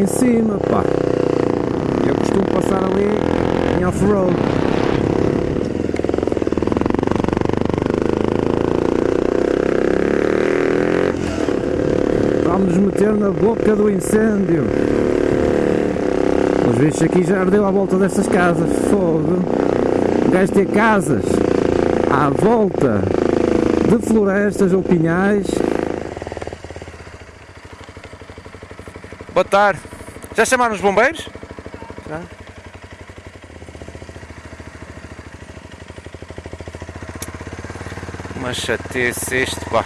em cima, pá. Eu costumo passar ali em off-road. Vamos meter na boca do incêndio. Os bichos aqui já ardeu à volta dessas casas. Fogo. O gajo ter casas à volta de florestas ou pinhais. Boa tarde. Já chamaram os bombeiros? Já. Uma chatice isto, pá.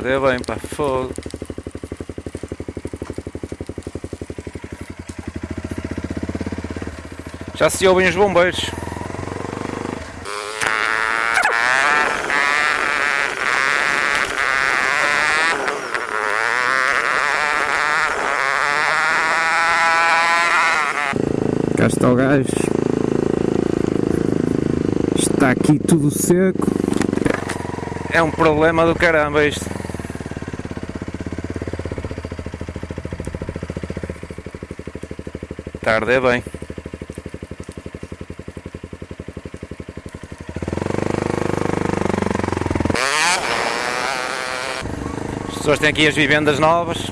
Ardeu bem, pá, fogo. Já se ouvem os bombeiros. Cá está o gajo. Está aqui tudo seco. É um problema do caramba isto. Está a arder bem. As pessoas têm aqui as vivendas novas.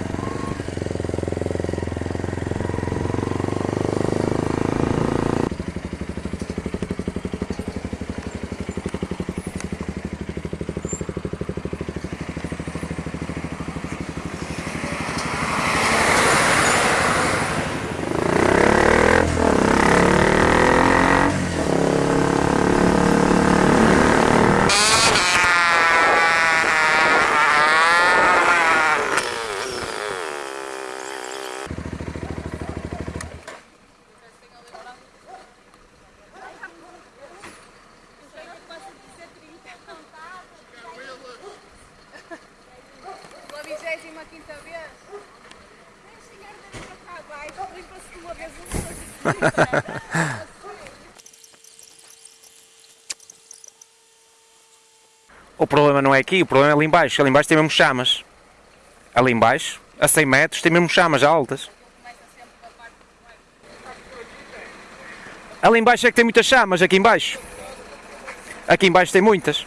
O problema não é aqui, o problema é ali embaixo. Ali embaixo tem mesmo chamas. Ali embaixo, a 100 metros, tem mesmo chamas altas. Ali embaixo é que tem muitas chamas, aqui embaixo. Aqui embaixo tem muitas.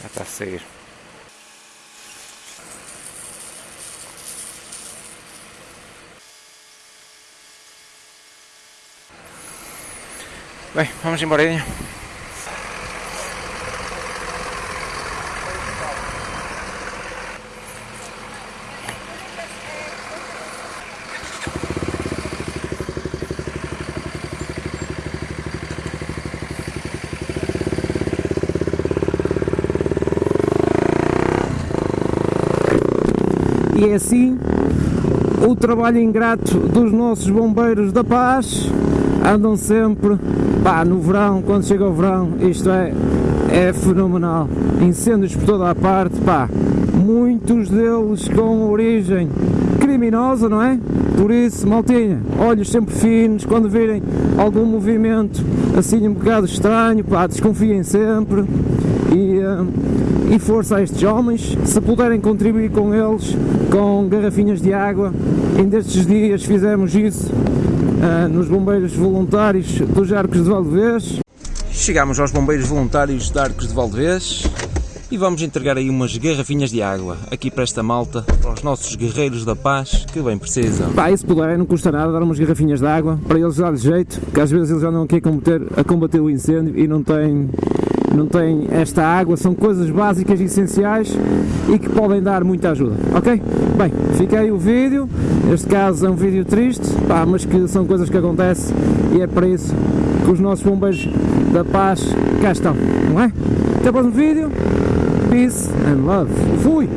Já está a sair. Bem, vamos embora. E é assim o trabalho ingrato dos nossos bombeiros da paz andam sempre pá, no verão, quando chega o verão, isto é, é fenomenal. Incêndios por toda a parte, pá, muitos deles com origem criminosa, não é? Por isso, maltinha, olhos sempre finos, quando virem algum movimento assim um bocado estranho, pá, desconfiem sempre e, e força a estes homens. Se puderem contribuir com eles, com garrafinhas de água, em destes dias fizemos isso ah, nos bombeiros voluntários dos Arcos de Valdevez. Chegamos aos bombeiros voluntários de Arcos de Valdevez e vamos entregar aí umas garrafinhas de água aqui para esta malta, para os nossos guerreiros da paz que bem precisam. Pá, e se puderem, não custa nada dar umas garrafinhas de água para eles dar jeito, porque às vezes eles andam aqui a combater, a combater o incêndio e não têm, não têm esta água, são coisas básicas e essenciais e que podem dar muita ajuda, ok? Bem, fica aí o vídeo, este caso é um vídeo triste, pá, mas que são coisas que acontecem e é para isso que os nossos bombeiros da paz cá estão, não é? Até o próximo vídeo, peace and love. Fui!